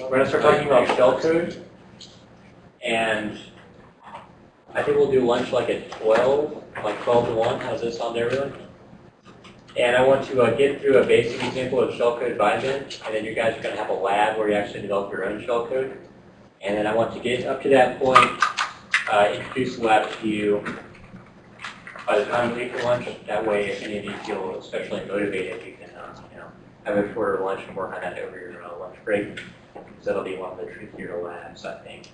We're gonna start talking about shellcode. And I think we'll do lunch like at twelve, like twelve to one. How's this sound everyone? And I want to uh, get through a basic example of shellcode bin, and then you guys are gonna have a lab where you actually develop your own shellcode. And then I want to get up to that point, uh, introduce the lab to you by the time we for lunch. That way, if any of you feel especially motivated, you can, have a shorter lunch and work on that over your uh, lunch break. Because that'll be one of the trickier labs, I think.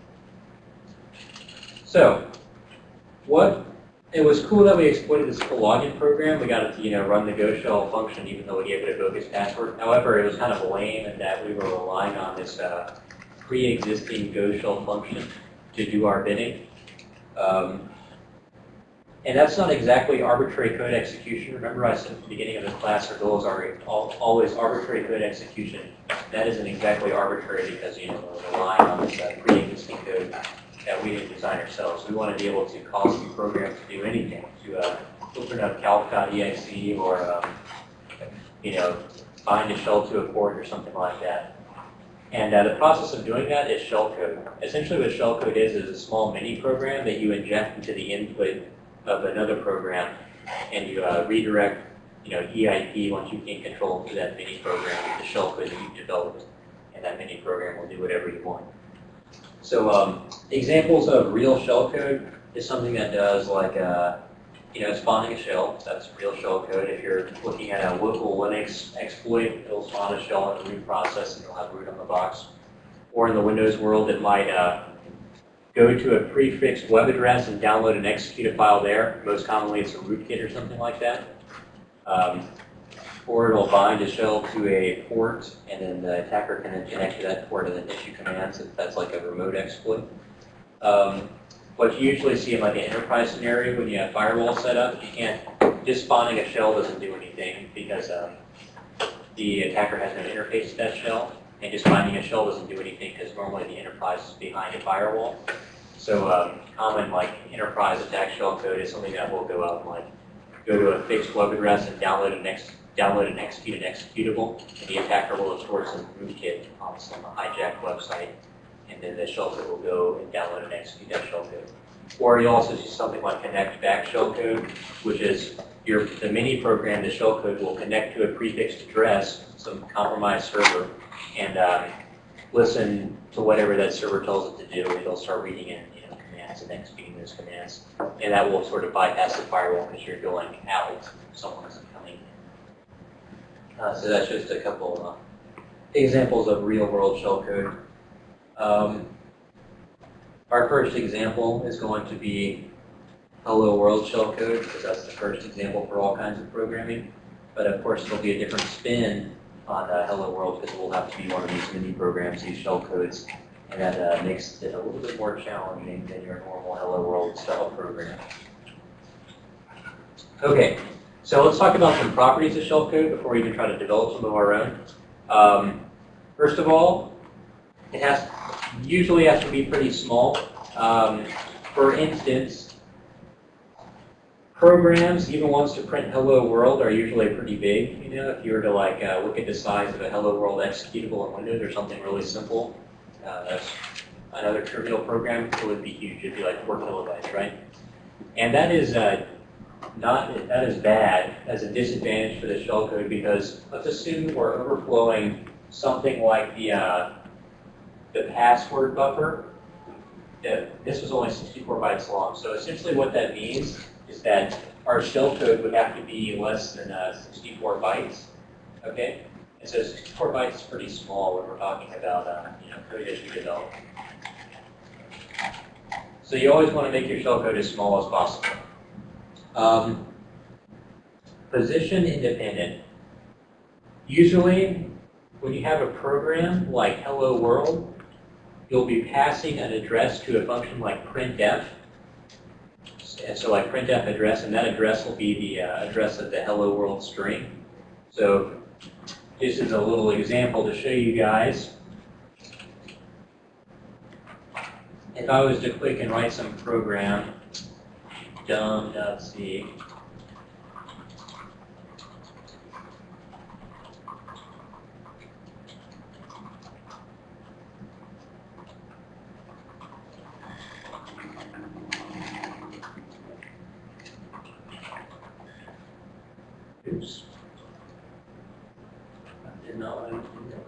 So, what, it was cool that we exploited this full login program. We got it to, you know, run the Go shell function even though we gave it a bogus password. However, it was kind of lame in that we were relying on this uh, pre-existing Go shell function to do our bidding. Um, and that's not exactly arbitrary code execution. Remember I said at the beginning of the class our goals are always arbitrary code execution. That isn't exactly arbitrary because, you know, we're relying on this uh, pre-existing code that we didn't design ourselves. We want to be able to cause the program to do anything, to uh, open up calc.exe or, um, you know, bind a shell to a port or something like that. And uh, the process of doing that is shellcode. Essentially what shellcode is, is a small mini program that you inject into the input of another program and you uh, redirect, you know, EIP once you gain control to that mini program with the shellcode that you've developed. And that mini program will do whatever you want. So um, examples of real shellcode is something that does like, uh, you know, spawning a shell. That's real shellcode. If you're looking at a local Linux exploit, it'll spawn a shell in the root process and you'll have root on the box. Or in the Windows world, it might uh, go to a prefixed web address and download and execute a file there. Most commonly, it's a rootkit or something like that. Um, or it'll bind a shell to a port, and then the attacker can connect to that port and then issue commands if that's like a remote exploit. Um, what you usually see in like an enterprise scenario when you have firewall set up, you can't, just spawning a shell doesn't do anything because um, the attacker has no interface to that shell, and just finding a shell doesn't do anything because normally the enterprise is behind a firewall. So um, common like enterprise attack shell code is something that will go out and like go to a fixed web address and download an ex download and execute an executable, and the attacker will have stored some rootkit on some hijacked website, and then the shell code will go and download and execute that shell code. Or you also see something like connect back shell code, which is your the mini program, the shell code will connect to a prefixed address, some compromised server, and um, listen to whatever that server tells it to do. It'll start reading in you know, commands and executing those commands, and that will sort of bypass the firewall because you're going out. Someone isn't coming. Uh, so that's just a couple uh, examples of real-world shellcode. Um, our first example is going to be Hello World shellcode because that's the first example for all kinds of programming. But of course, there'll be a different spin on uh, Hello World because it will have to be one of these mini programs, these shell codes, and that uh, makes it a little bit more challenging than your normal Hello World style program. Okay, so let's talk about some properties of shellcode before we even try to develop some of our own. Um, first of all, it has usually has to be pretty small. Um, for instance, programs, even ones to print hello world, are usually pretty big. You know, if you were to like uh, look at the size of a hello world executable in Windows or something really simple, uh, that's another trivial program, it would be huge. It'd be like four kilobytes, right? And that is uh, not that is bad as a disadvantage for the shellcode because let's assume we're overflowing something like the uh, the password buffer. This was only 64 bytes long. So essentially what that means that our shell code would have to be less than uh, 64 bytes. Okay? And so 64 bytes is pretty small when we're talking about uh, you know, code as you develop. So you always want to make your shellcode as small as possible. Um, position independent. Usually, when you have a program like Hello World, you'll be passing an address to a function like printf. And so I like printf address, and that address will be the uh, address of the hello world string. So this is a little example to show you guys. If I was to click and write some program, dumb.c, Oops. I did not want to do that.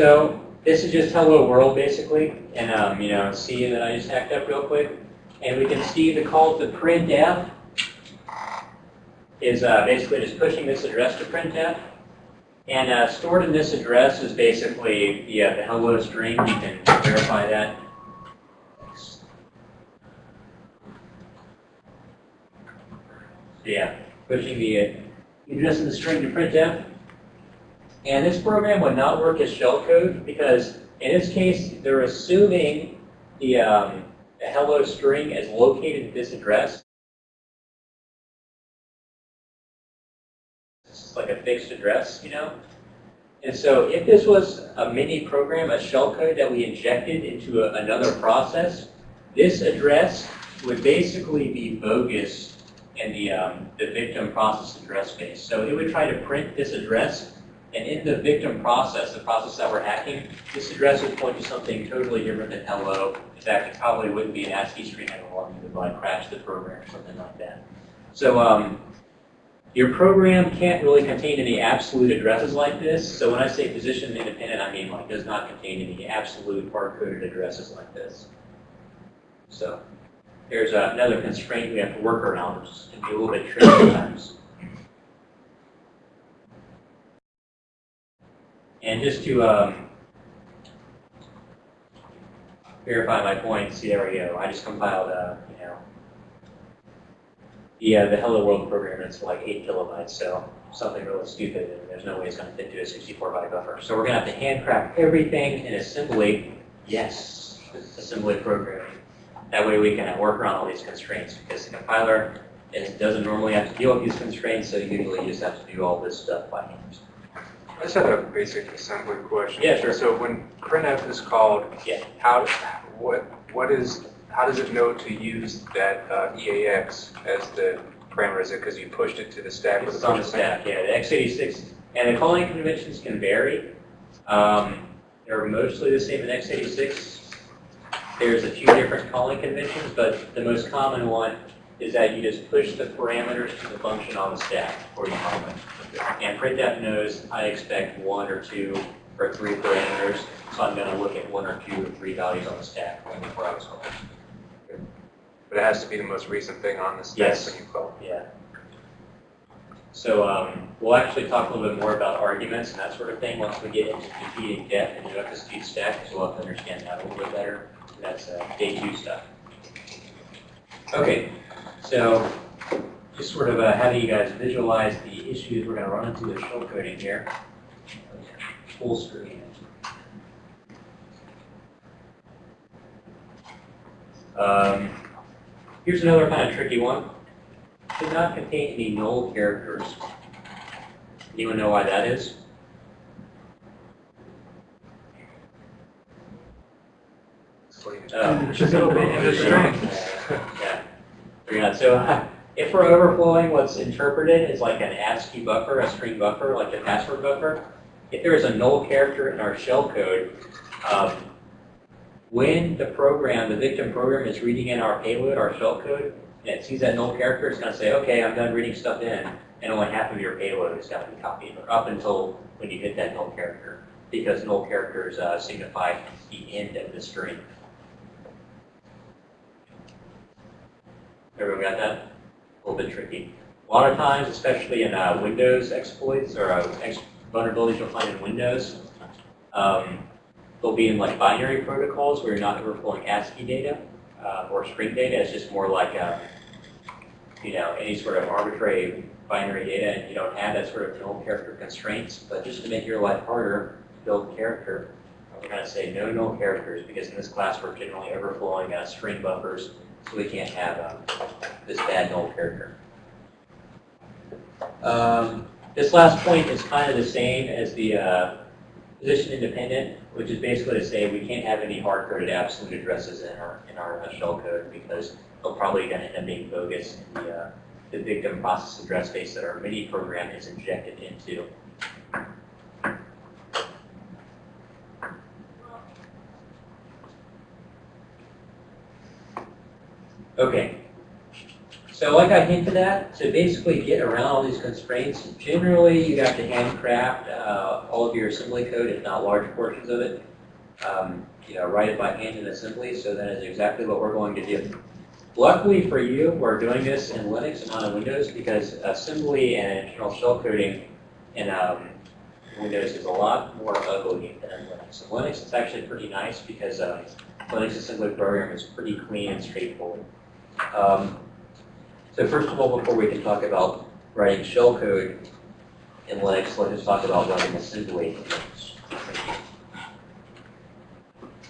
So this is just hello world basically, and um, you know, see that I just hacked up real quick, and we can see the call to printf is uh, basically just pushing this address to printf, and uh, stored in this address is basically the, the hello string. You can verify that. Yeah, pushing the uh, address of the string to printf. And this program would not work as shellcode because in this case, they're assuming the, um, the hello string is located at this address. It's like a fixed address, you know? And so if this was a mini program, a shellcode that we injected into a, another process, this address would basically be bogus in the, um, the victim process address space. So it would try to print this address and in the victim process, the process that we're hacking, this address would point to something totally different than hello. In fact, it probably wouldn't be an ASCII string anymore. You would like crash the program or something like that. So um, your program can't really contain any absolute addresses like this. So when I say position independent, I mean like does not contain any absolute hard-coded addresses like this. So there's uh, another constraint we have to work around, which can be a little bit tricky sometimes. And just to um, verify my point, see there we go. I just compiled, uh, you know, the, uh, the Hello World program. It's like eight kilobytes, so something really stupid, and there's no way it's going to fit into a 64 byte buffer. So we're going to have to handcraft everything in assembly. Yes, assembly programming. That way we can work around all these constraints because the compiler it doesn't normally have to deal with these constraints, so usually you just have to do all this stuff by hand. I just had a basic assembly question. Yeah, sure. So when printf is called, Yeah. how, what, what is, how does it know to use that uh, EAX as the parameter? Is it because you pushed it to the stack with It's on the stack, yeah. The x86, and the calling conventions can vary. Um, they're mostly the same in x86. There's a few different calling conventions, but the most common one is that you just push the parameters to the function on the stack before you call it. And printf knows I expect one or two or three parameters, so I'm going to look at one or two or three values on the stack when I was calling. But it has to be the most recent thing on the stack Yes. when you call. Yeah. So um, we'll actually talk a little bit more about arguments and that sort of thing once we get into competing depth and the speed stack, so we'll have to understand that a little bit better. That's uh, day two stuff. Okay, so just sort of uh, how do you guys visualize the issues we're going to run into with shell coding here? Full screen. Um, here's another kind of tricky one should not contain any null characters. Anyone know why that is? Oh. Just a little bit of a string. Yeah. So uh, if we're overflowing what's interpreted as like an ASCII buffer, a string buffer, like a password buffer, if there is a null character in our shell code, um, when the program, the victim program is reading in our payload, our shell code, and it sees that null character, it's going to say, okay, I'm done reading stuff in, and only half of your payload is going to be copied, up until when you hit that null character, because null characters uh, signify the end of the string. Everyone got that? A little bit tricky. A lot of times, especially in uh, Windows exploits or uh, ex vulnerabilities you'll find in Windows, um, they'll be in like binary protocols where you're not overflowing ASCII data uh, or string data. It's just more like uh, you know any sort of arbitrary binary data, and you don't have that sort of null character constraints. But just to make your life harder build character, we're going to say no null characters because in this class we're generally overflowing uh, string buffers, so we can't have um, this bad null character. Um, this last point is kind of the same as the uh, position independent, which is basically to say we can't have any hard-coded absolute addresses in our in our uh, shell code because they'll probably going to end up being bogus in the, uh, the victim process address space that our MIDI program is injected into. Okay, So like I hinted at, to basically get around all these constraints, generally you have to handcraft uh, all of your assembly code, if not large portions of it. Um, you know, write it by hand in assembly, so that is exactly what we're going to do. Luckily for you, we're doing this in Linux and not in Windows because assembly and internal shell coding in um, Windows is a lot more ugly than in Linux. In Linux, it's actually pretty nice because uh, Linux assembly program is pretty clean and straightforward. Um, so first of all, before we can talk about writing shell code in Linux, let's just talk about writing assembly in Linux.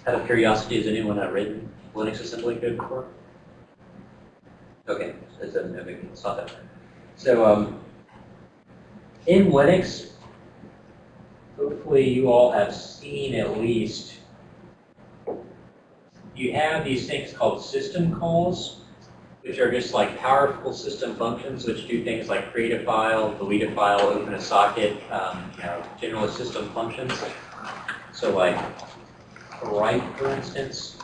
Out of curiosity, has anyone uh, written Linux assembly code before? Okay, so a deal. It's not that. So um, in Linux, hopefully you all have seen at least, you have these things called system calls, which are just like powerful system functions which do things like create a file, delete a file, open a socket, um, you know, general system functions. So like write, for instance,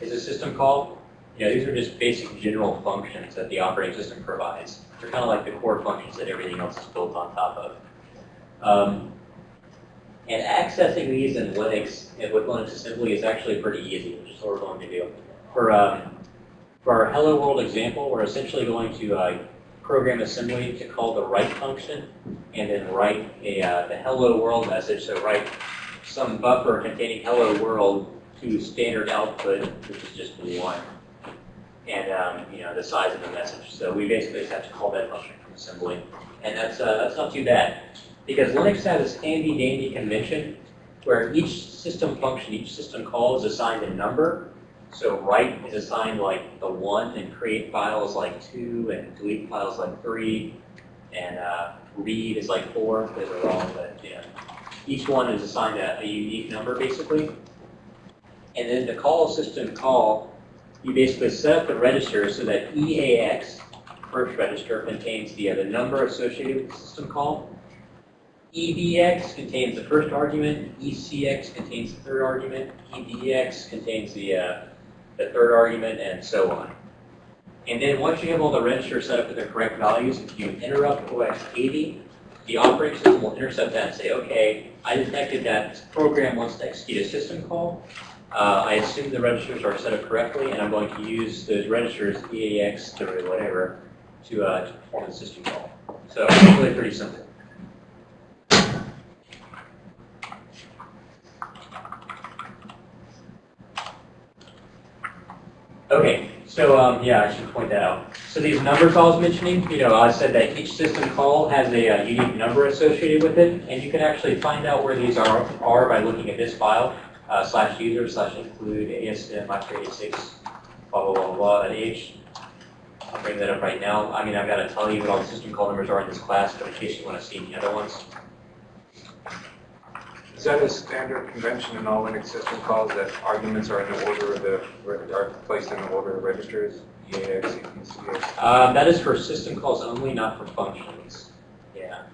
is a system call. Know, these are just basic general functions that the operating system provides. They're kind of like the core functions that everything else is built on top of. Um, and accessing these in Linux with Linux assembly is actually pretty easy, which is what we're going to do. For, um, for our hello world example, we're essentially going to uh, program assembly to call the write function and then write a, uh, the hello world message. So write some buffer containing hello world to standard output, which is just one, and um, you know the size of the message. So we basically just have to call that function from assembly, and that's uh, that's not too bad because Linux has this handy dandy convention where each system function, each system call is assigned a number. So write is assigned like the one, and create files like two, and delete files like three, and uh, read is like four. Those are wrong, but yeah each one is assigned a, a, unique number basically. And then the call system call, you basically set up the register so that EAX, first register, contains the, uh, the number associated with the system call. EBX contains the first argument, ECX contains the third argument, EDX contains the, uh, the third argument, and so on. And then once you have all the registers set up with the correct values, if you interrupt OS 80, the operating system will intercept that and say, okay, I detected that this program wants to execute a system call. Uh, I assume the registers are set up correctly, and I'm going to use those registers, EAX or whatever, to, uh, to perform the system call. So it's really pretty simple. Okay, so um, yeah, I should point that out. So these numbers I was mentioning, you know, I said that each system call has a, uh, unique number associated with it, and you can actually find out where these are, are by looking at this file, uh, slash user slash include ASM i386, blah, blah, blah, blah, at H. I'll bring that up right now. I mean, I've got to tell you what all the system call numbers are in this class, but in case you want to see the other ones. Is that a standard convention in all Linux system calls that arguments are in the order of the, are placed in the order of registers? EAX, ECX? Um, that is for system calls only, not for functions. Yeah.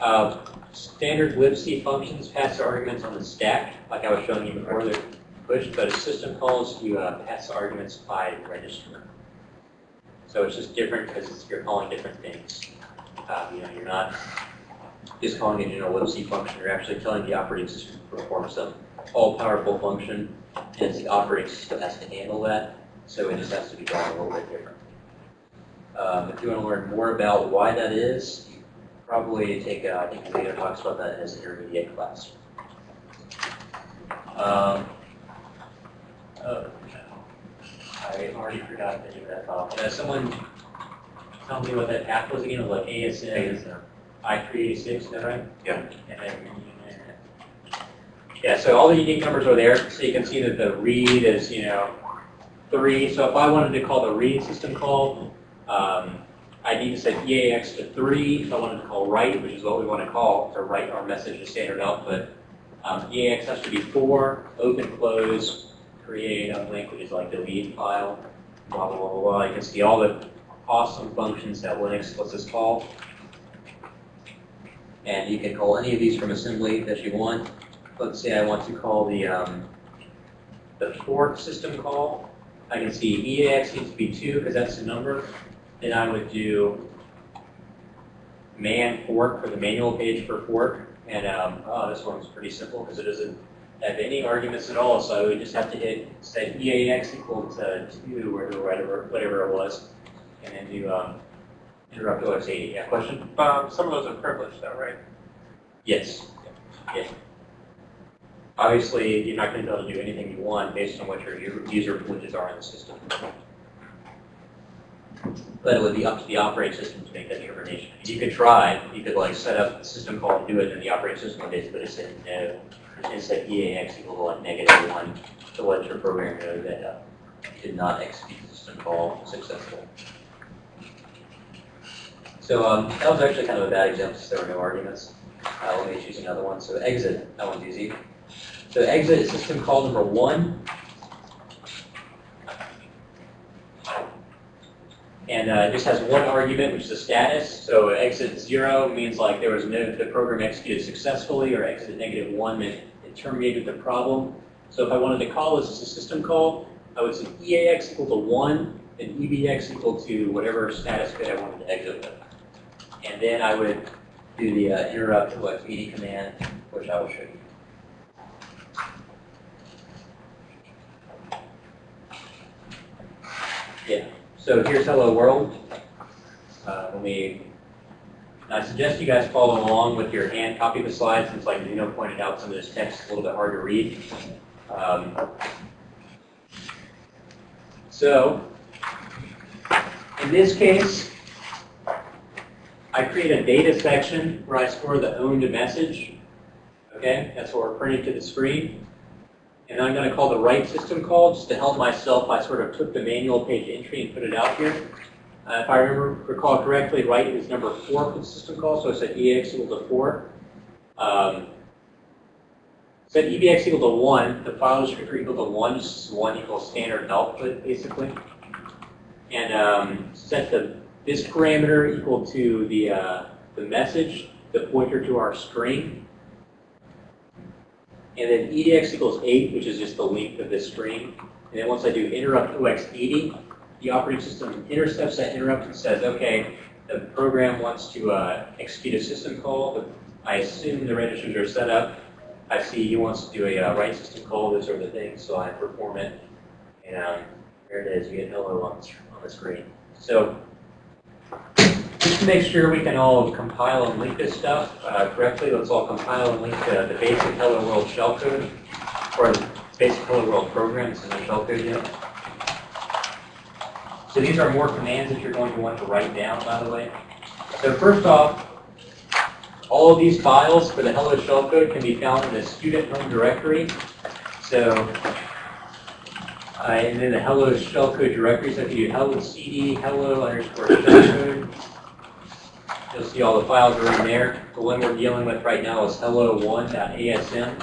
Uh, standard libc functions pass arguments on the stack, like I was showing you before, they're pushed, but system calls, you uh, pass arguments by register. So it's just different because you're calling different things. Uh, you know, you're not just calling it in a libc function, you're actually telling the operating system to perform some all-powerful function, and the operating system has to handle that, so it just has to be done a little bit differently. Um, if you want to learn more about why that is, you probably take, uh, I think Leo talks about that his intermediate class. Um, oh, I already forgot the that. Can uh, someone tell me what that path was again? It was like ASM. I-386, is that right? Yeah. And then, yeah, so all the unique numbers are there. So you can see that the read is, you know, 3. So if I wanted to call the read system call, um, I need to set EAX to 3. If I wanted to call write, which is what we want to call to write our message to standard output, um, EAX has to be 4, open, close, create, unlink, which is like delete file, blah, blah, blah, blah. You can see all the awesome functions that Linux lets us call. And you can call any of these from assembly that you want. Let's say I want to call the, um, the fork system call. I can see EAX needs to be two because that's the number. Then I would do man fork for the manual page for fork. And um, oh, this one's pretty simple because it doesn't have any arguments at all. So I would just have to hit set EAX equal to two or whatever, whatever it was, and then do um, interrupt OX80. Yeah, question? Um, some of those are privileged though, right? Yes. Yeah. Obviously, you're not going to be able to do anything you want based on what your user privileges are in the system. But it would be up to the operating system to make that determination. You could try, you could like set up a system call and do it, and the operating system would basically say no. And set EAX equal to like negative one to let your program know that uh, did not execute the system call successfully. So um, that was actually kind of a bad example, since there were no arguments. Uh, let me choose another one. So exit, that one's easy. So exit is system call number one. And uh, it just has one argument, which is a status. So exit zero means like there was no, the program executed successfully, or exit negative one meant it terminated the problem. So if I wanted to call this as a system call, I would say EAX equal to one, and EBX equal to whatever status bit I wanted to exit with. And then I would do the uh, interrupt OX80 command, which I will show you. Yeah, so here's hello world. Uh, let me, I suggest you guys follow along with your hand copy of the slides, since like Zeno pointed out, some of this text is a little bit hard to read. Um, so, in this case, I create a data section where I store the owned message. Okay, that's what we're printing to the screen. And I'm going to call the write system call just to help myself. I sort of took the manual page entry and put it out here. Uh, if I remember, recall correctly, write is number four for the system call, so I said EX equal to four. Um, set EBX equal to one, the file descriptor equal to one, just one equals standard output, basically. And um, set the this parameter equal to the, uh, the message, the pointer to our string. And then EDX equals 8, which is just the length of this string. And then once I do interrupt OX80, the operating system intercepts that interrupt and says, okay, the program wants to uh, execute a system call. I assume the registers are set up. I see he wants to do a uh, write system call, this sort of thing, so I perform it. And um, there it is, you get hello on, on the screen. So just to make sure we can all compile and link this stuff uh, correctly, let's all compile and link the, the basic Hello World shellcode, or the basic Hello World program, this isn't shellcode yet. So these are more commands that you're going to want to write down, by the way. So first off, all of these files for the Hello shellcode can be found in the student home directory. So, uh, and then the Hello shellcode directory, so if you do hello cd, hello underscore shellcode, You'll see all the files are in there. The one we're dealing with right now is hello1.asm,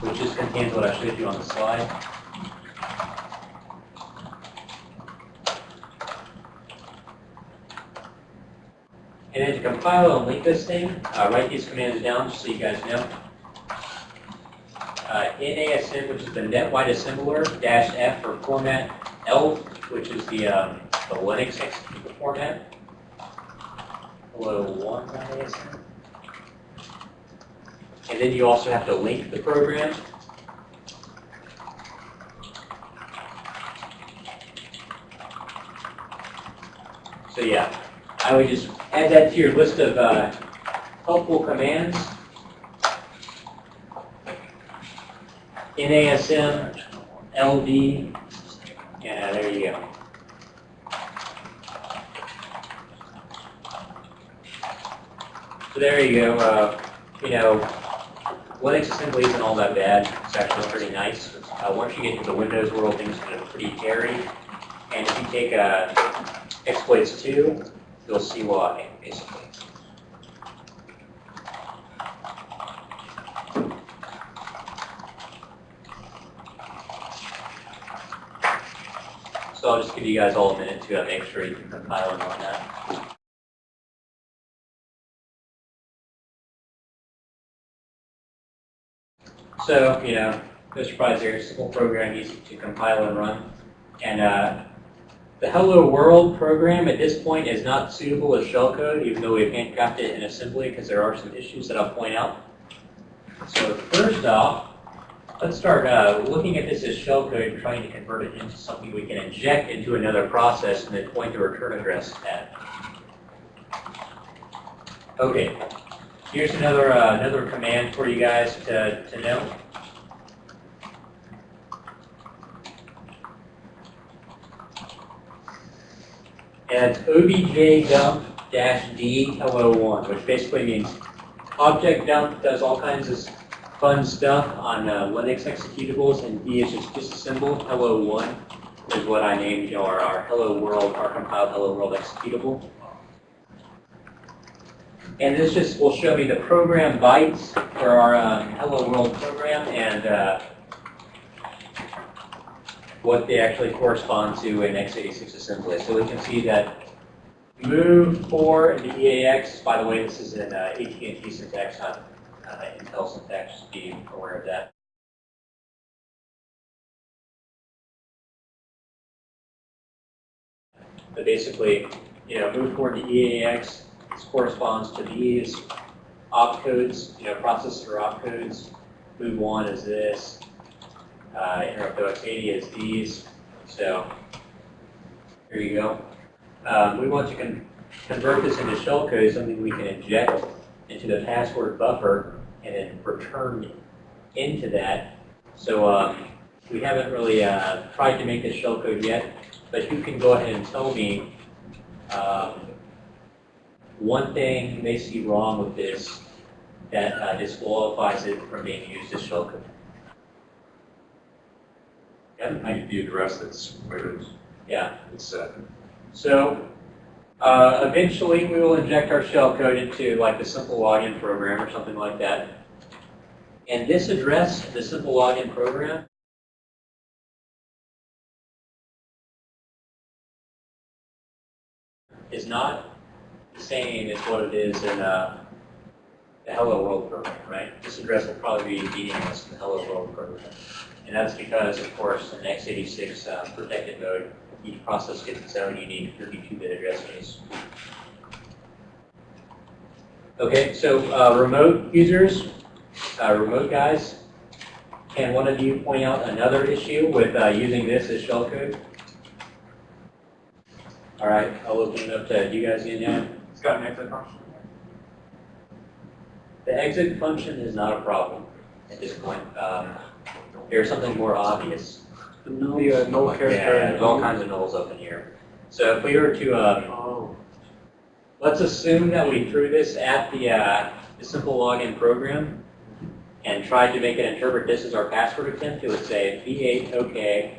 which just contains what I showed you on the slide. And then to compile and link this thing, uh, write these commands down just so you guys know. Uh, NASM, which is the net wide assembler, dash F for format, L, which is the, um, the Linux executable format, hello one ISM. And then you also have to link the program. So yeah, I would just add that to your list of uh, helpful commands. NASM, LD, yeah, there you go. So there you go. Uh, you know, Linux assembly isn't all that bad. It's actually pretty nice. Uh, once you get into the Windows world, things get pretty hairy. And if you take uh, exploits 2, you'll see why, basically. So I'll just give you guys all a minute to uh, make sure you can compile and run that. So, you know, no surprise there, simple program, easy to compile and run. And uh, the Hello World program at this point is not suitable as shellcode, even though we've handcrafted it in assembly, because there are some issues that I'll point out. So first off, let's start uh, looking at this as shellcode and trying to convert it into something we can inject into another process and then point the return address at. Okay, here's another uh, another command for you guys to, to know. And it's obj dump dash d hello one, which basically means object dump does all kinds of fun stuff on uh, Linux executables, and d is just disassemble hello one is what I named our, our hello world, our compiled hello world executable. And this just will show me the program bytes for our um, hello world program and uh, what they actually correspond to in x86 assembly. So we can see that move 4 into EAX, by the way, this is in uh, AT&T syntax, not uh, Intel syntax, just be aware of that. But basically, you know, move forward to EAX, this corresponds to these opcodes, you know, processor opcodes. Move 1 is this, uh, interrupt OX80 is these. So here you go. Um, we want to con convert this into shellcode, something we can inject into the password buffer and then return into that. So um, we haven't really uh, tried to make this shellcode yet, but you can go ahead and tell me um, one thing they see wrong with this that uh, disqualifies it from being used as shellcode. Yep, I- the address that's where it's yeah. it's set. So uh, eventually we will inject our shellcode into like a simple login program or something like that. And this address, the simple login program, is not the same as what it is in uh, the Hello World program, right? This address will probably be meaningless in the Hello World program. And that's because, of course, in x86 uh, protected mode, each process gets its own unique 32-bit address space. Okay, so uh, remote users, uh, remote guys, can one of you point out another issue with uh, using this as shellcode? All right, I'll open it up to you guys again now. It's got an exit function. The exit function is not a problem at this point. Um, there's something more obvious. The uh, null Yeah, character. there's all kinds of nulls up in here. So if we were to, um, Oh. let's assume that we threw this at the, uh, the simple login program and tried to make it interpret this as our password attempt, it would say V8 OK,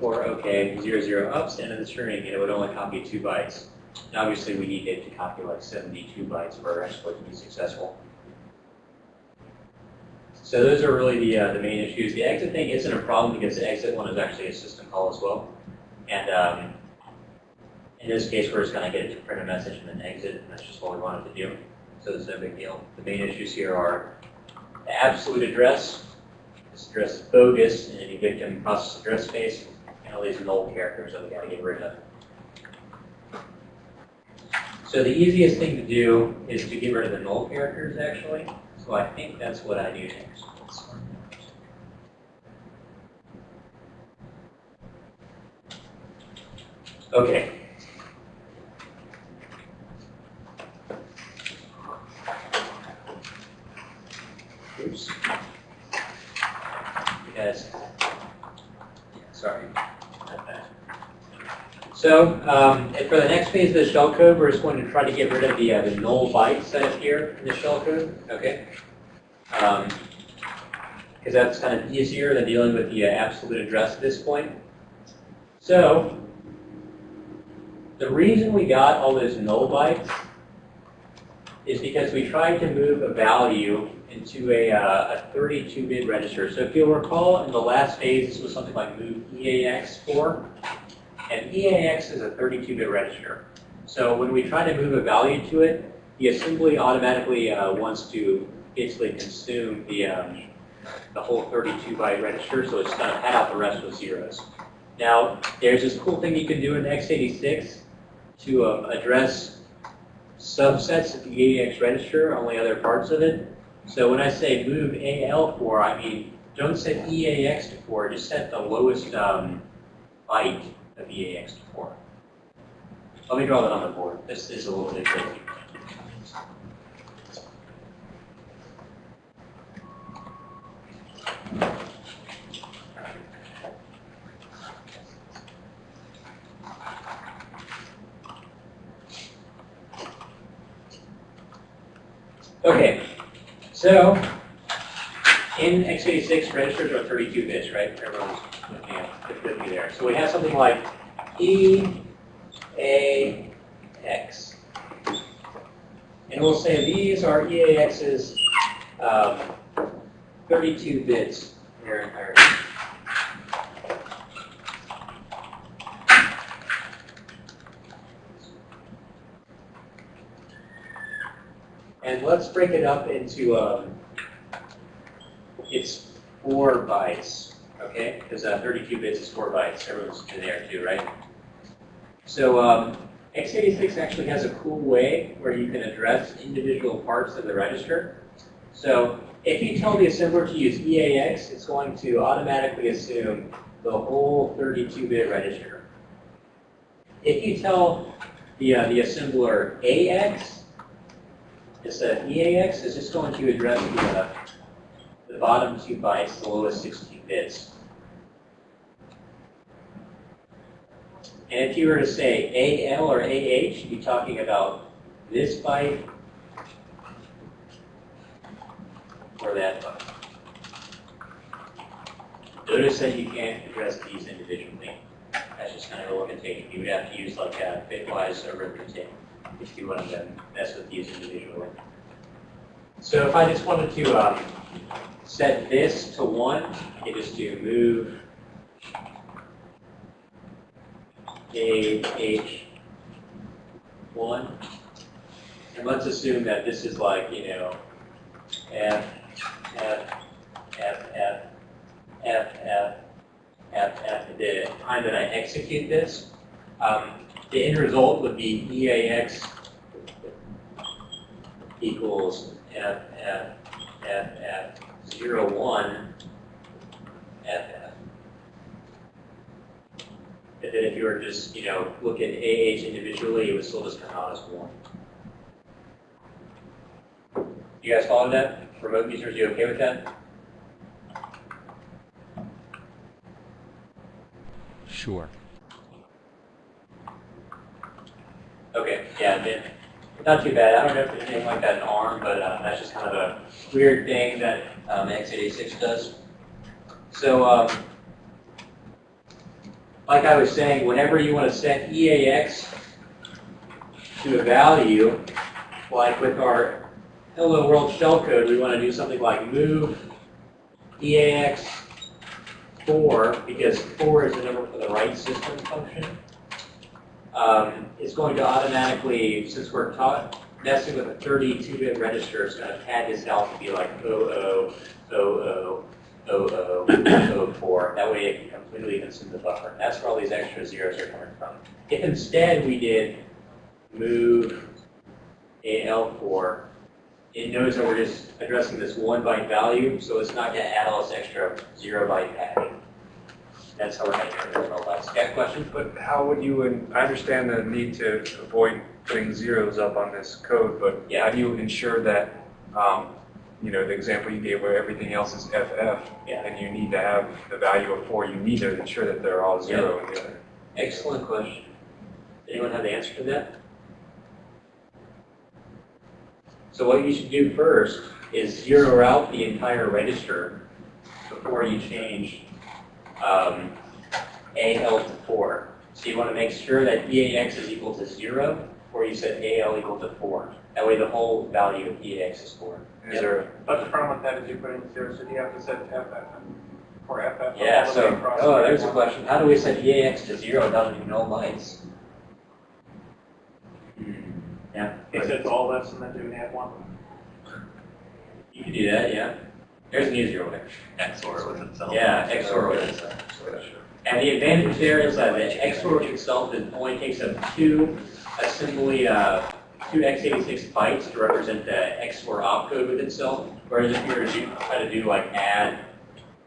04 OK, 00 ups, end of the string, and it would only copy two bytes. And obviously we need it to copy like 72 bytes for our exploit to be successful. So those are really the, uh, the main issues. The exit thing isn't a problem because the exit one is actually a system call as well. And um, in this case, we're just going to get it to print a message and then exit, and that's just what we wanted to do. So it's no big deal. The main issues here are the absolute address. This address is bogus and any victim process address space, and all these null characters that we got to get rid of. So the easiest thing to do is to get rid of the null characters, actually. So I think that's what I do next. Okay. Oops. Yes. Sorry. Not that. So, um, for the next phase of the shellcode, we're just going to try to get rid of the, uh, the null bytes that appear in the shellcode, okay? Because that's kind of easier than dealing with the uh, absolute address at this point. So, the reason we got all those null bytes is because we tried to move a value into a, uh, a 32-bit register. So if you'll recall, in the last phase, this was something like move EAX4. And EAX is a 32-bit register. So when we try to move a value to it, the assembly automatically uh, wants to basically consume the, um, the whole 32 byte register, so it's going to pad out the rest with zeros. Now, there's this cool thing you can do in x86 to um, address subsets of the EAX register, only other parts of it. So when I say move AL4, I mean, don't set EAX to 4, just set the lowest um, byte EAX to 4. Let me draw that on the board. This is a little bit tricky. Okay, so in x86, registers are 32 bits, right? Everyone's me there. So we have something like E, A, X. And we'll say these are EAX's um, 32 bits in their entirety. And let's break it up into, um, it's four bytes, okay? Because uh, 32 bits is four bytes. Everyone's in there too, right? So um, x86 actually has a cool way where you can address individual parts of the register. So if you tell the assembler to use EAX, it's going to automatically assume the whole 32-bit register. If you tell the, uh, the assembler AX, instead of EAX, it's just going to address the, uh, the bottom two bytes, the lowest 16 bits. And if you were to say AL or AH, you'd be talking about this byte or that byte. Notice that you can't address these individually. That's just kind of a limitation. You would have to use like a bitwise arithmetic if you wanted to mess with these individually. So if I just wanted to um, set this to 1, I could just do move AH1. And let's assume that this is like, you know, F, F, F, F, F, F, F, F. The time that I execute this, um, the end result would be EAX equals F, F, F, F, 0, 1, F, F. And then if you were just, you know, look at AH individually, it would still just come out as 1. You guys follow that? Remote users, you okay with that? Sure. Okay, yeah, then, not too bad. I don't know if there's anything like that in ARM, but uh, that's just kind of a weird thing that um, x86 does. So, um, like I was saying, whenever you want to set EAX to a value, like with our Hello World shellcode, we want to do something like move EAX 4, because 4 is the number for the right system function. Um, it's going to automatically, since we're taught, messing with a 32-bit register, it's going to pad this out to be like 00, 00, 00, 04. That way it completely consume the buffer. That's where all these extra zeros are coming from. If instead we did move AL4, it knows that we're just addressing this one byte value, so it's not going to add all this extra zero byte padding. That's how we're making it original bytes. Got questions? But how would you, and I understand the need to avoid putting zeros up on this code, but Yeah. how do you ensure that, um, you know, the example you gave where everything else is FF, Yeah. and you need to have the value of four, you need to ensure that they're all zero in the. Excellent question. Anyone have the answer to that? So what you should do first is zero out the entire register before you change um, AL to 4. So you want to make sure that EAX is equal to 0 before you set AL equal to 4. That way the whole value of EAX is 4. Is there, But the problem with that is you put in zero, so you have to set FF or FF. Yeah, all the so, oh, there's a question. How do we set EAX to 0 without even null bytes? Hmm, Yeah. He sets all this and then do an add one. You could do that, yeah. There's an easier way. XOR with itself. Yeah, XOR with itself. And the advantage there is that the XOR itself only takes up two assembly, uh, two x86 bytes to represent the XOR opcode with itself. Whereas if you were to do, try to do like add,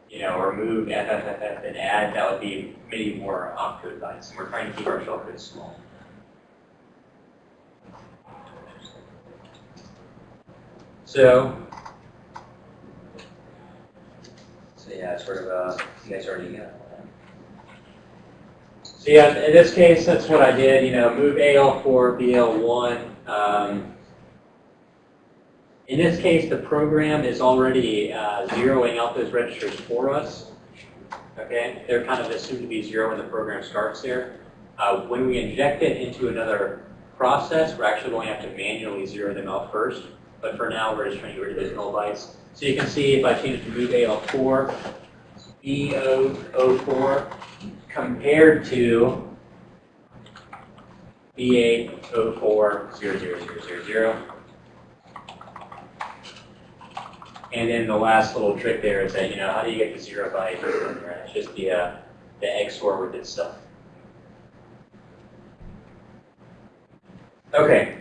you know, or move FFFF and add, that would be many more opcode bytes. And we're trying to keep our shellcode small. So, so yeah, sort of, uh, you guys already got. So yeah, in this case, that's what I did, you know, move AL4, BL1. Um, in this case, the program is already uh, zeroing out those registers for us. Okay, they're kind of assumed to be zero when the program starts there. Uh, when we inject it into another process, we're actually going to have to manually zero them out first. But for now, we're just trying to get rid of those null bytes. So you can see if I change to move AL4, B004 compared to B8040000. And then the last little trick there is that, you know, how do you get the zero byte? It's just the, uh, the XOR with itself. Okay,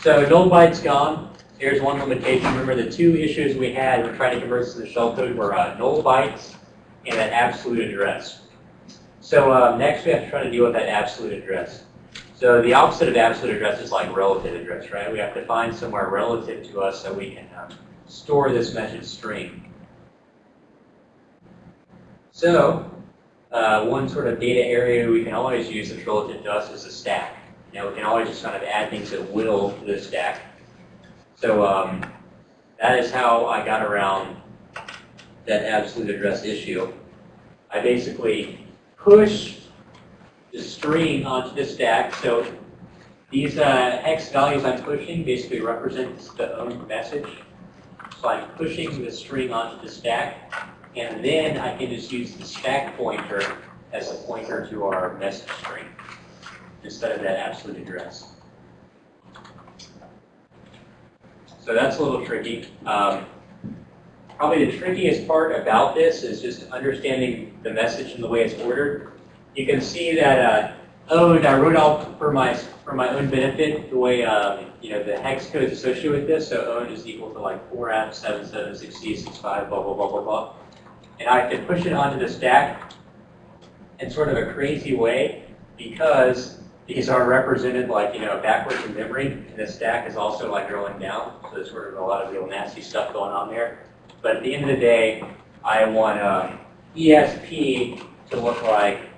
so null bytes gone. Here's one limitation. Remember the two issues we had when trying to convert to the shellcode were uh, null bytes and an absolute address. So uh, next we have to try to deal with that absolute address. So the opposite of absolute address is like relative address, right? We have to find somewhere relative to us so we can um, store this message string. So uh, one sort of data area we can always use that's relative to us is the stack. Know, we can always just kind of add things at will to the stack. So um, that is how I got around that absolute address issue. I basically push string onto the stack. So these uh, hex values I'm pushing basically represent the own message. So I'm pushing the string onto the stack, and then I can just use the stack pointer as a pointer to our message string instead of that absolute address. So that's a little tricky. Um, probably the trickiest part about this is just understanding the message and the way it's ordered. You can see that uh, Ode, I wrote out for my for my own benefit the way um, you know the hex code is associated with this. So Ode is equal to like 4F, 77, 60, 65, blah, blah, blah, blah, blah. And I can push it onto the stack in sort of a crazy way because these are represented like, you know, backwards in memory, and the stack is also like rolling down, so there's sort of a lot of real nasty stuff going on there. But at the end of the day, I want um, ESP to look like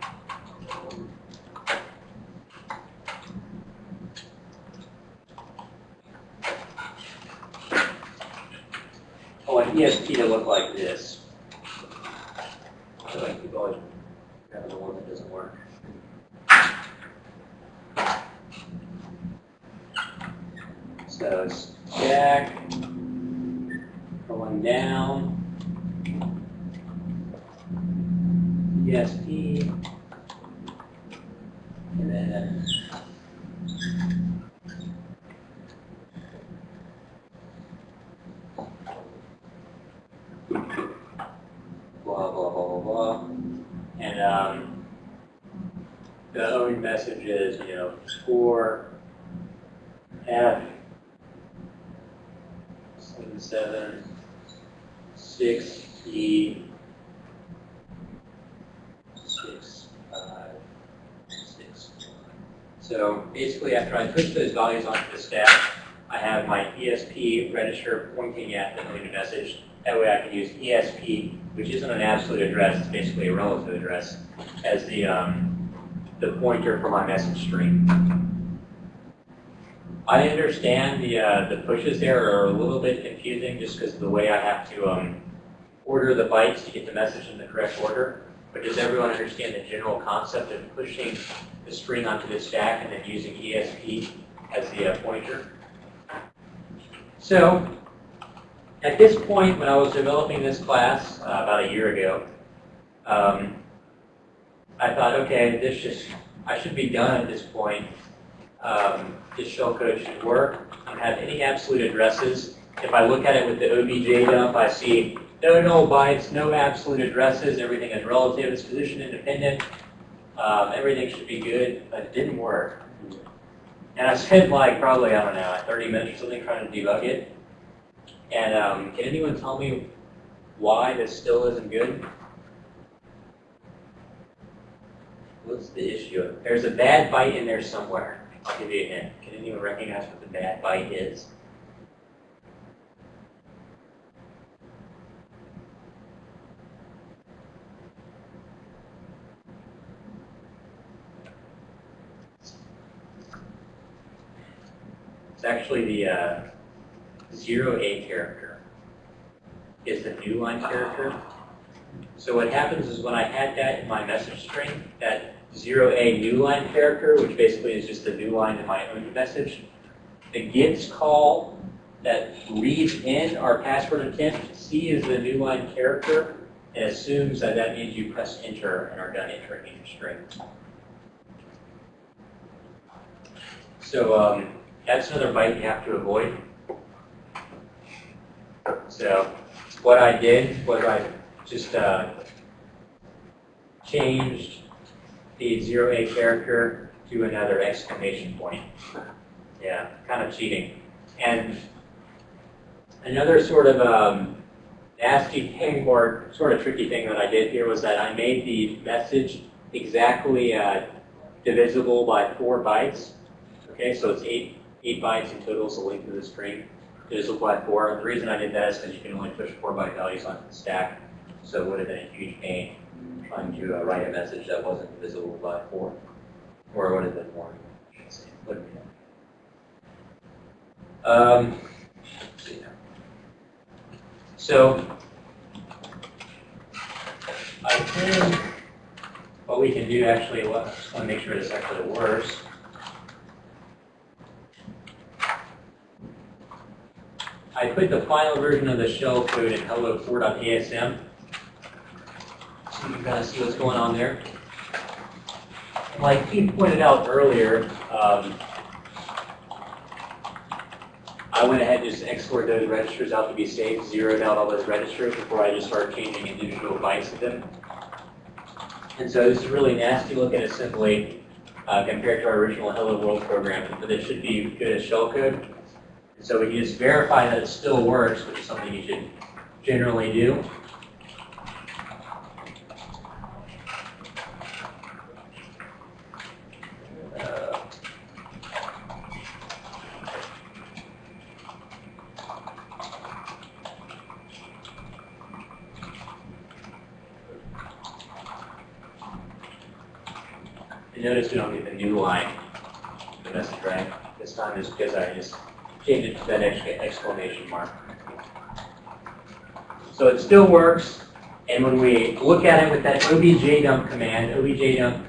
ESP to look like this. So I keep always grabbing the one that doesn't work. So stack, going down. ESP. And then. Blah, blah, blah, blah, blah. And, um, the own message is, you know, score F seven seven six six five six one. So basically, after I push those values onto the stack, I have my ESP register pointing at the deleted message. That way, I can use ESP, which isn't an absolute address; it's basically a relative address, as the um, the pointer for my message string. I understand the uh, the pushes there are a little bit confusing just because of the way I have to um, order the bytes to get the message in the correct order. But does everyone understand the general concept of pushing the string onto the stack and then using ESP as the uh, pointer? So at this point, when I was developing this class uh, about a year ago, um, I thought, okay, this just I should be done at this point um, this shellcode should work. I don't have any absolute addresses. If I look at it with the OBJ dump, I see no null bytes, no absolute addresses, everything is relative, it's position independent. Um, everything should be good, but it didn't work. And I spent like probably, I don't know, 30 minutes or something trying to debug it. And um, can anyone tell me why this still isn't good? What's the issue? There's a bad byte in there somewhere. I'll give you a hint. Can anyone recognize what the bad byte is? It's actually the uh, zero A character. Is the new line character. So what happens is when I had that in my message string, that zero A new line character, which basically is just the new line in my own message, the gets call that reads in our password attempt, C is the new line character and assumes that that means you press enter and are done entering in your string. So um, that's another byte you have to avoid. So what I did was I just uh, changed the zero A character to another exclamation point. Yeah, kind of cheating. And another sort of um, nasty thing or sort of tricky thing that I did here was that I made the message exactly uh, divisible by four bytes. Okay, so it's eight, eight bytes in total is the length of the string, divisible by four. The reason I did that is because you can only push four byte values onto the stack. So it would have been a huge pain trying to uh, write a message that wasn't divisible by four. Or it would have been more. I should. Um. So I think what we can do actually, well, I just want to make sure this actually works. I put the final version of the shell code in hello4.asm. So you can kind of see what's going on there. Like Keith pointed out earlier, um, I went ahead and just exported those registers out to be safe, zeroed out all those registers before I just started changing individual bytes of them. And so this is really nasty looking assembly uh, compared to our original Hello World program, but it should be good as shellcode. So we can just verify that it still works, which is something you should generally do. Uh, And notice we don't get the new line, the message right this time is because I just changed it to that exclamation mark. So it still works, and when we look at it with that objdump command, objdump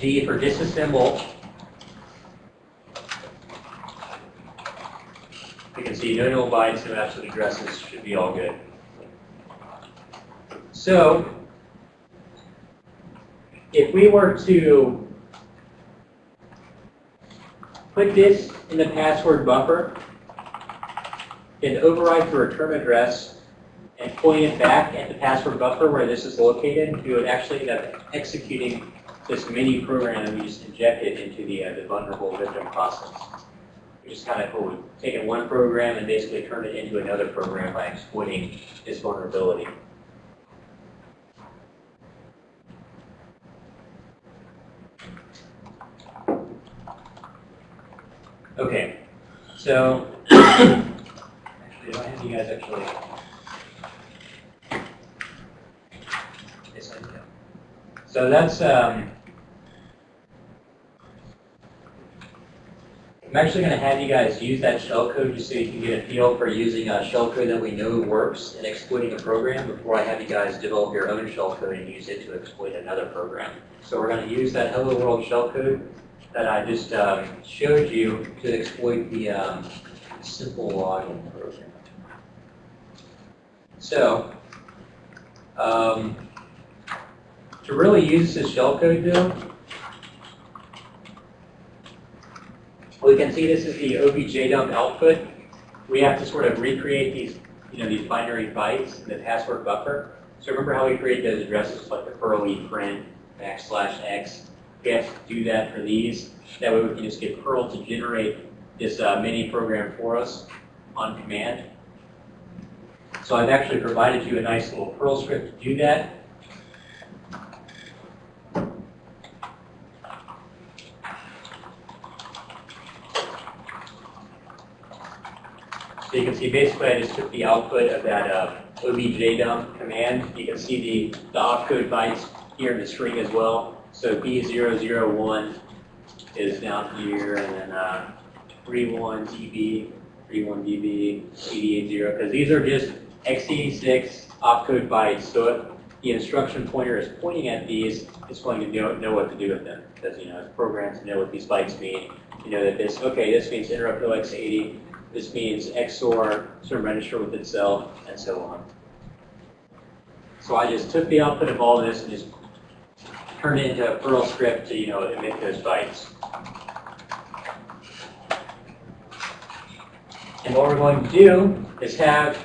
d for disassemble, you can see no null bytes, no absolute addresses should be all good. So if we were to put this in the password buffer, then override the return address and point it back at the password buffer where this is located, you would actually end up executing this mini program that we just injected into the, uh, the vulnerable victim process. Which is kind of cool. We've taken one program and basically turned it into another program by exploiting this vulnerability. Okay, so actually, do I have you guys actually? So that's um. I'm actually going to have you guys use that shellcode just so you can get a feel for using a shellcode that we know works and exploiting a program before I have you guys develop your own shellcode and use it to exploit another program. So we're going to use that Hello World shellcode that I just um, showed you to exploit the um, simple login program. So, um, to really use this shellcode though, we can see this is the objdump output. We have to sort of recreate these, you know, these binary bytes in the password buffer. So remember how we create those addresses like the Perl print backslash x? We have to do that for these. That way we can just get Perl to generate this uh, mini program for us on command. So I've actually provided you a nice little Perl script to do that. So you can see basically I just took the output of that uh, objdump command. You can see the, the opcode bytes here in the string as well. So B001 is down here and then uh, 31db, 31db, 88.0 because these are just x86 opcode bytes. So if the instruction pointer is pointing at these, it's going to know, know what to do with them because you know programs know what these bytes mean. You know that this, okay, this means interrupt OX80, this means XOR of register with itself, and so on. So I just took the output of all this and just turned it into a Perl script to, you know, emit those bytes. And what we're going to do is have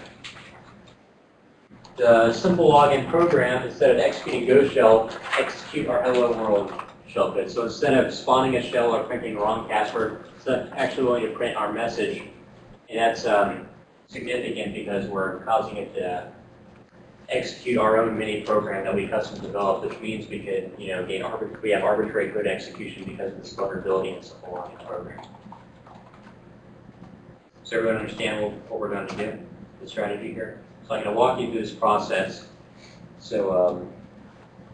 the simple login program, instead of executing Go shell, execute our hello world shell code. So instead of spawning a shell or printing the wrong password, it's actually going to print our message and that's um, significant because we're causing it to execute our own mini program that we custom developed, which means we could, you know, gain we have arbitrary code execution because of this vulnerability in simple login program. Does everyone understand what we're going to do, the strategy here? So I'm going to walk you through this process so, um,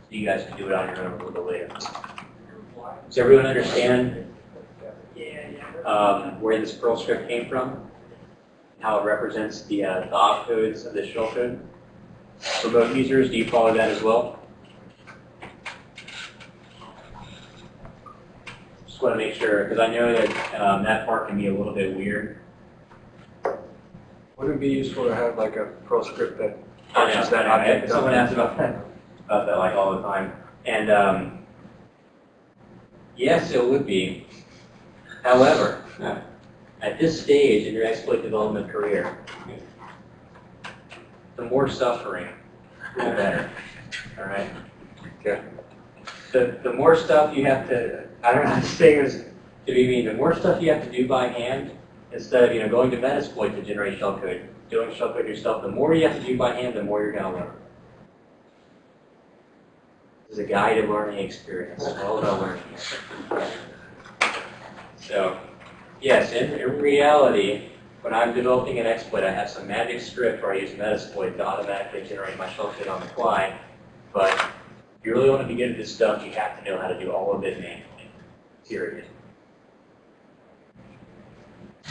you guys can do it on your own a little bit later. Does everyone understand um, where this Perl script came from? how it represents the, uh, the opcodes of the shell code. For both users, do you follow that as well? Just want to make sure, because I know that um, that part can be a little bit weird. Would it be useful to have like a Perl script that I know, that object Someone asks about that, about that like all the time. And um, yes, it would be. However, at this stage in your exploit development career, the more suffering, the better. All right? Okay. The, the more stuff you have to, I don't know how to say this to be mean, the more stuff you have to do by hand, instead of, you know, going to Metasploit to generate shellcode, doing shellcode yourself, the more you have to do by hand, the more you're gonna learn. This is a guided learning experience, it's all about learning. So, yes, in, in reality, when I'm developing an exploit, I have some magic script where I use Metasploit to automatically generate my shellcode on the fly, but if you really want to be good at this stuff, you have to know how to do all of it manually, period.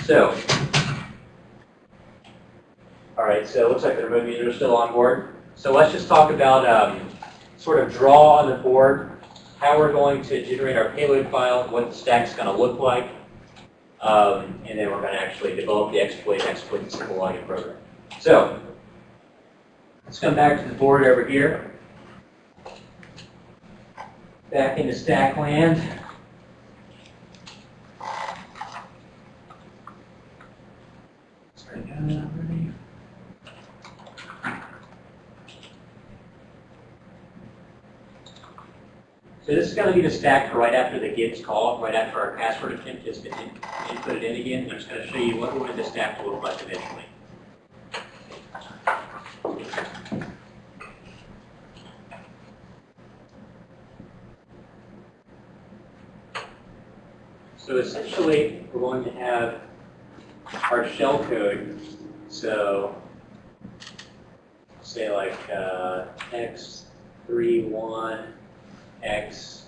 So, all right, so it looks like the remote users are still on board. So let's just talk about um, sort of draw on the board, how we're going to generate our payload file, what the stack's going to look like, um, and then we're going to actually develop the exploit, and exploit the simple login program. So let's come back to the board over here. Back into stack land. Sorry, got it already. So this is going to be the stack right after the Gibbs call, right after our password attempt has been inputted in again. I'm just going to show you what we want the stack to look like eventually. So essentially, we're going to have our shell code. So say like uh, x31 x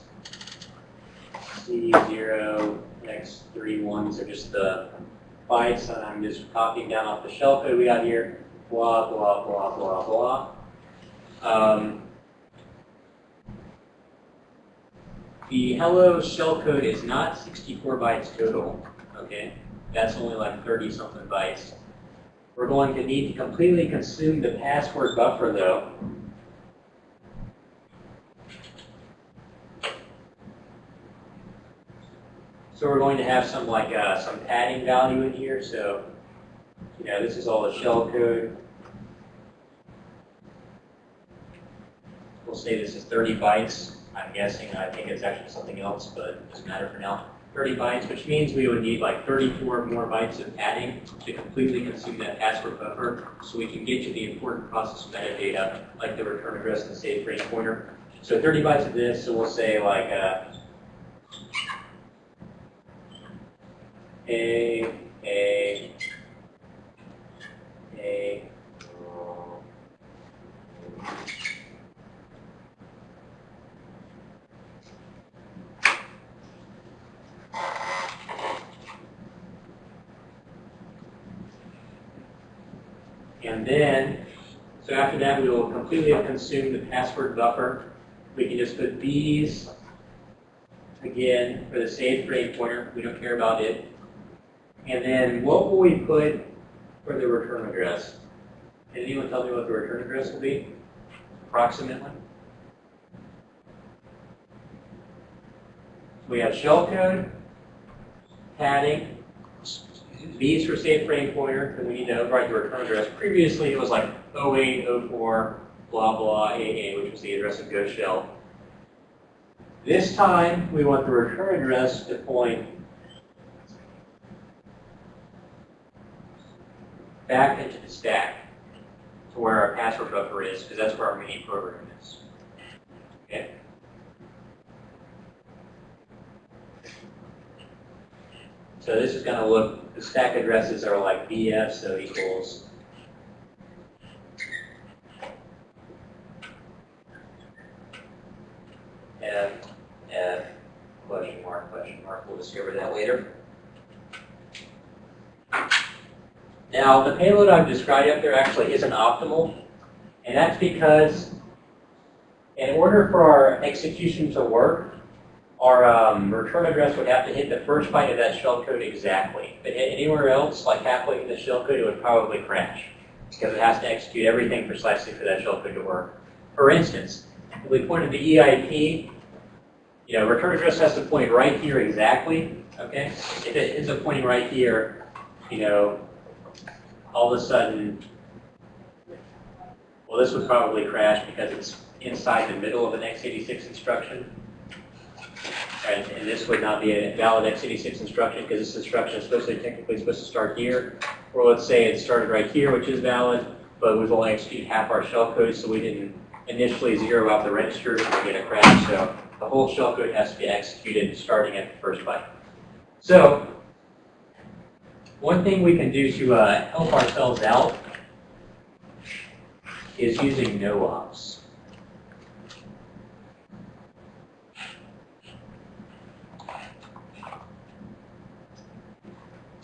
c0 x31 these are just the bytes that I'm just copying down off the shell code we got here. Blah blah blah blah blah. Um, the hello shell code is not 64 bytes total okay? That's only like 30 something bytes. We're going to need to completely consume the password buffer though So we're going to have some like uh, some padding value in here. So you know this is all the shell code. We'll say this is 30 bytes. I'm guessing. I think it's actually something else, but it doesn't matter for now. 30 bytes, which means we would need like 34 more bytes of padding to completely consume that password buffer so we can get to the important process metadata like the return address and the save frame pointer. So 30 bytes of this, so we'll say like uh, A, A, A, And then, so after that, we will completely consume the password buffer. We can just put B's, again, for the save frame pointer. We don't care about it. And then what will we put for the return address? Can anyone tell me what the return address will be? Approximately? We have shellcode, padding, B's for save frame pointer, and we need to override the return address. Previously, it was like 0804 blah blah AA, which was the address of Ghost Shell. This time, we want the return address to point back into the stack to where our password buffer is, because that's where our main program is. Okay? So this is going to look, the stack addresses are like BF, so equals F, F, question mark, question mark. We'll discover that later. Now, the payload I've described up there actually isn't optimal, and that's because in order for our execution to work, our um, return address would have to hit the first byte of that shellcode exactly. If it hit anywhere else, like halfway in the shellcode, it would probably crash because it has to execute everything precisely for that shellcode to work. For instance, if we pointed the EIP, you know, return address has to point right here exactly, okay? If it ends up pointing right here, you know, all of a sudden, well, this would probably crash because it's inside the middle of an x86 instruction. Right, and this would not be a valid x86 instruction because this instruction is supposed to technically supposed to start here. Or let's say it started right here, which is valid, but we've only executed half our shellcode, so we didn't initially zero out the registers and get a crash. So the whole shellcode has to be executed starting at the first byte. So one thing we can do to uh, help ourselves out is using no-ops.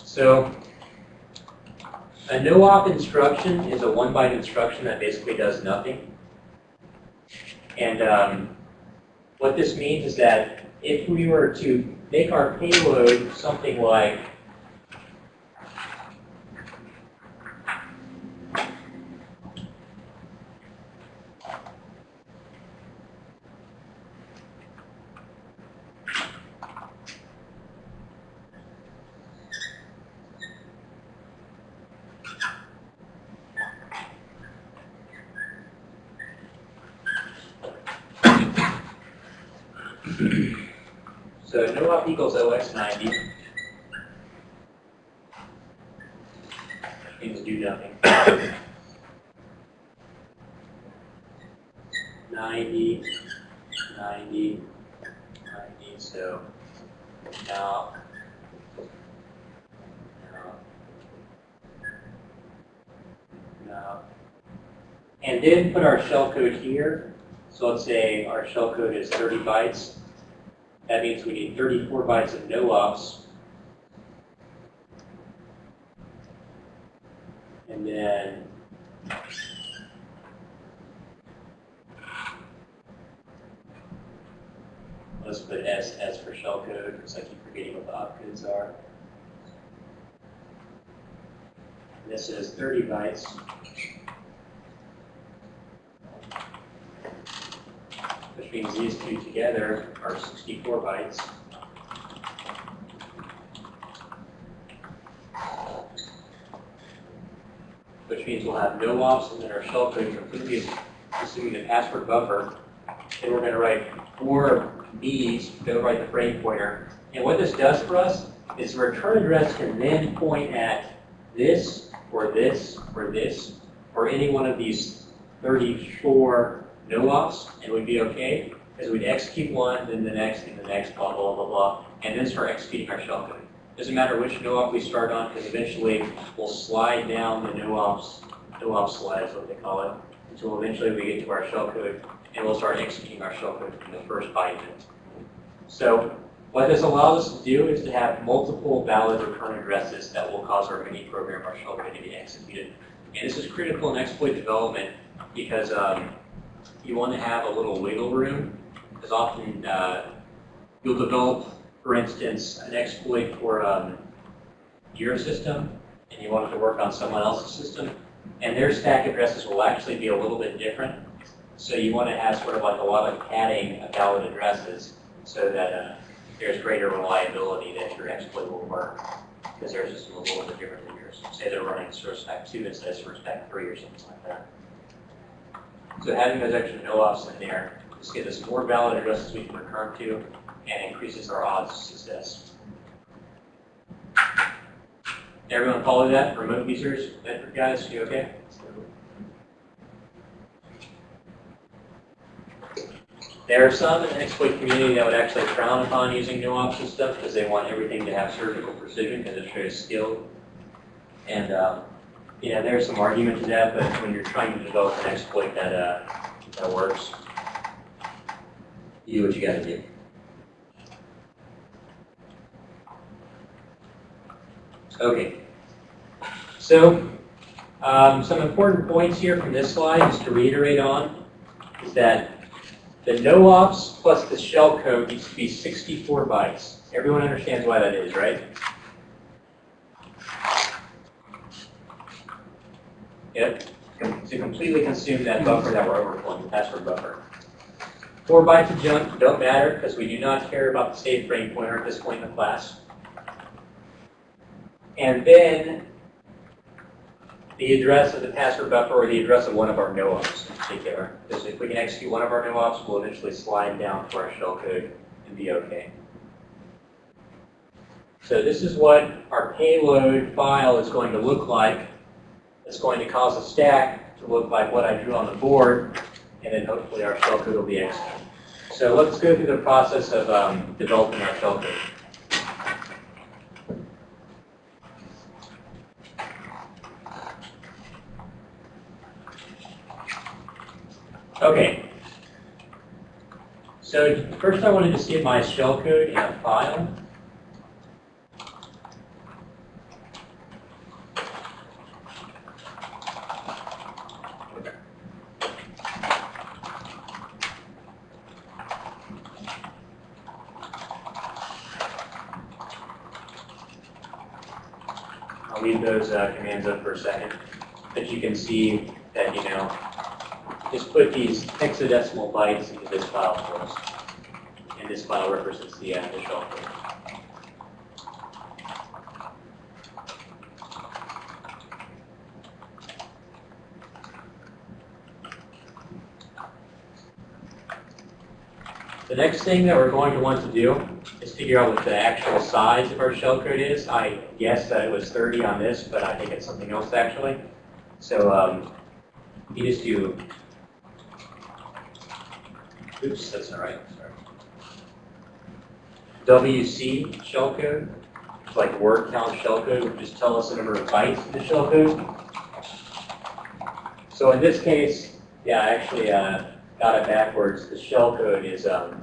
So a no-op instruction is a one-byte instruction that basically does nothing. And um, what this means is that if we were to make our payload something like So no op equals OS 90. Means do nothing. 90, 90, 90, so now, now, now. Then put our shellcode here. So let's say our shellcode is 30 bytes. That means we need 34 bytes of no ops. And then let's put S, S for shellcode because I keep forgetting what the opcodes are. This is 30 bytes. Means these two together are 64 bytes. Which means we'll have no ops and then our shellcode completely assuming the password buffer. then we're gonna write four Bs, go write the frame pointer. And what this does for us is the return address can then point at this, or this, or this, or any one of these 34 no-ops, and we'd be okay, because we'd execute one, then the next, and the next, blah, blah, blah, blah, and then start executing our shellcode. Doesn't matter which no-op we start on, because eventually we'll slide down the no-ops, no-op slide is what they call it, until eventually we get to our shellcode, and we'll start executing our shellcode from the first byte. So what this allows us to do is to have multiple valid return addresses that will cause our mini program, our shellcode, to be executed. And this is critical in exploit development because um, you want to have a little wiggle room, because often uh, you'll develop, for instance, an exploit for um, your system, and you want it to work on someone else's system, and their stack addresses will actually be a little bit different. So you want to have sort of like a lot of padding of valid addresses so that uh, there's greater reliability that your exploit will work, because their system is a little bit different than yours. Say they're running Source Stack 2 instead of Source Stack 3 or something like that. So having those extra no-ops in there just gives us more valid addresses we can return to and increases our odds of success. Everyone follow that? Remote users, network guys, you okay? There are some in the exploit community that would actually frown upon using no-ops and stuff because they want everything to have surgical precision because it's very skilled. And um, yeah, there's some argument to that, but when you're trying to develop an exploit that uh, that works, you do what you got to do. Okay. So um, some important points here from this slide, just to reiterate on, is that the no-ops plus the shell code needs to be 64 bytes. Everyone understands why that is, right? Yep, to completely consume that buffer that we're overflowing, the password buffer. Four bytes of junk don't matter because we do not care about the state frame pointer at this point in the class. And then the address of the password buffer or the address of one of our no-ops in particular. Because if we can execute one of our no-ops, we'll eventually slide down to our shellcode and be okay. So this is what our payload file is going to look like. It's going to cause a stack to look like what I drew on the board, and then hopefully our shellcode will be executed. So let's go through the process of um, developing our shellcode. Okay. So first I wanted to get my shellcode in a file. Leave those uh, commands up for a second, but you can see that, you know, just put these hexadecimal bytes into this file for us. And this file represents the, uh, shell code. The next thing that we're going to want to do figure out what the actual size of our shellcode is. I guess that it was 30 on this, but I think it's something else actually. So um, you just do Oops, that's not right, sorry. WC shellcode, like word count shellcode, would just tell us the number of bytes in the shellcode. So in this case, yeah, I actually uh, got it backwards. The shellcode is um,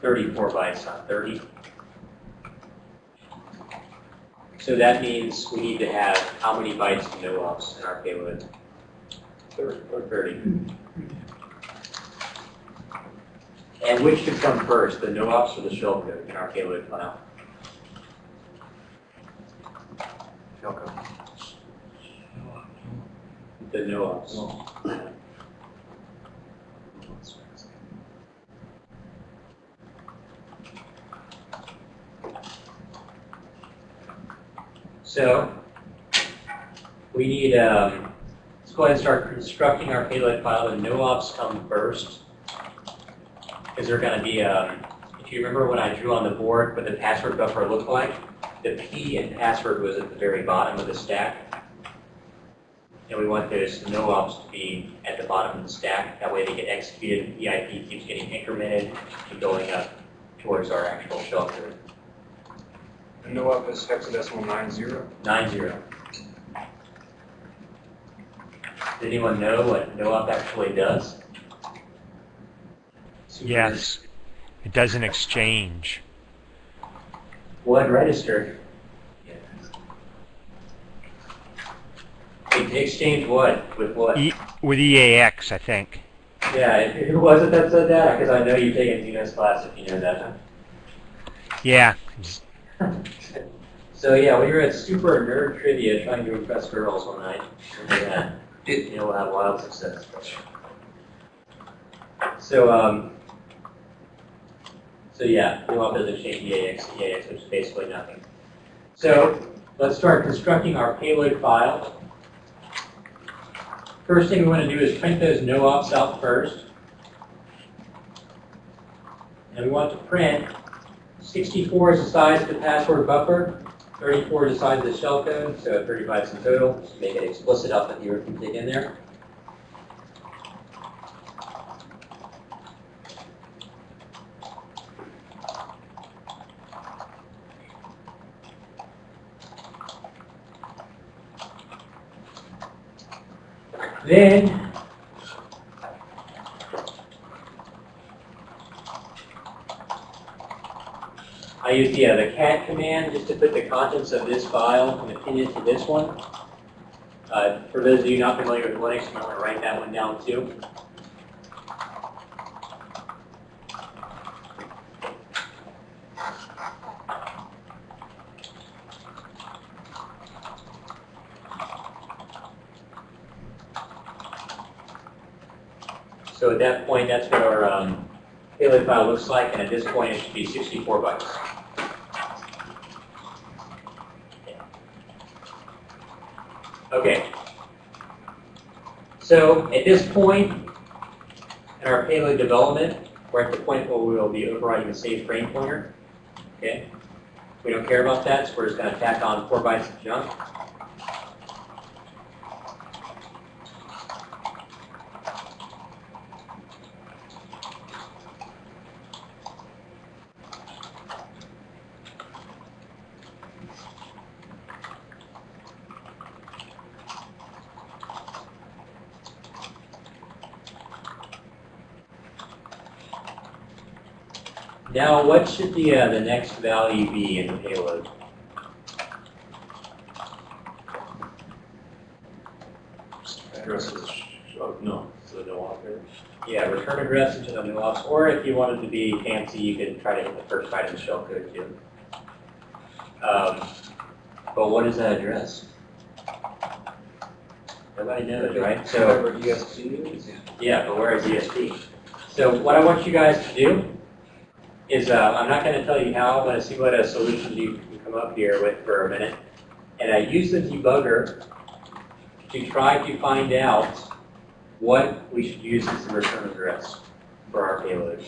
34 bytes, not 30. So that means we need to have how many bytes of no-ops in our payload? Thir- Or 30. And which should come first, the no-ops or the shellcode in our payload file? Shellcode. The no-ops. So, we need, um, let's go ahead and start constructing our payload file. The no-ops come first. is there gonna be, um, if you remember when I drew on the board what the password buffer looked like, the P in password was at the very bottom of the stack. And we want those no ops to be at the bottom of the stack, that way they get executed, EIP keeps getting incremented and going up towards our actual code. And no up is hexadecimal nine zero. Nine zero. Does anyone know what no-op actually does? Yes. It does an exchange. What register? It Exchange what? With what? E with EAX, I think. Yeah, who was it that said that? Because I know you've taken Dino's class if you know that. Yeah. So yeah, we were at super nerd trivia trying to impress girls one night. And, uh, you know, we'll have wild success. So, um, so yeah, no-op doesn't change EAX, EAX, which is basically nothing. So let's start constructing our payload file. First thing we want to do is print those no-ops out first. And we want to print 64 is the size of the password buffer, 34 is the size of the shellcode, so 35 is in total. Just make it explicit up that you can dig in there. Then I use the, cat command just to put the contents of this file and append it to this one. Uh, for those of you not familiar with Linux, you might want to write that one down too. So at that point, that's what our um, payload file looks like, and at this point, it should be 64 bytes. Okay. So at this point in our payload development, we're at the point where we will be overriding the save frame pointer. Okay. We don't care about that, so we're just going to tack on four bytes of junk. Now, what should the uh, the next value be in the payload? Addresses, oh, no, so no operator. Yeah, return address into the new ops, or if you wanted to be fancy, you could try to hit the first byte of the shellcode too. Um, but what is that address? Nobody knows, right? So. Whatever ESP is. Yeah, but where is ESP? So what I want you guys to do uh, I'm not gonna tell you how, I'm gonna see what a solution you can come up here with for a minute. And I use the debugger to try to find out what we should use as the return address for our payload.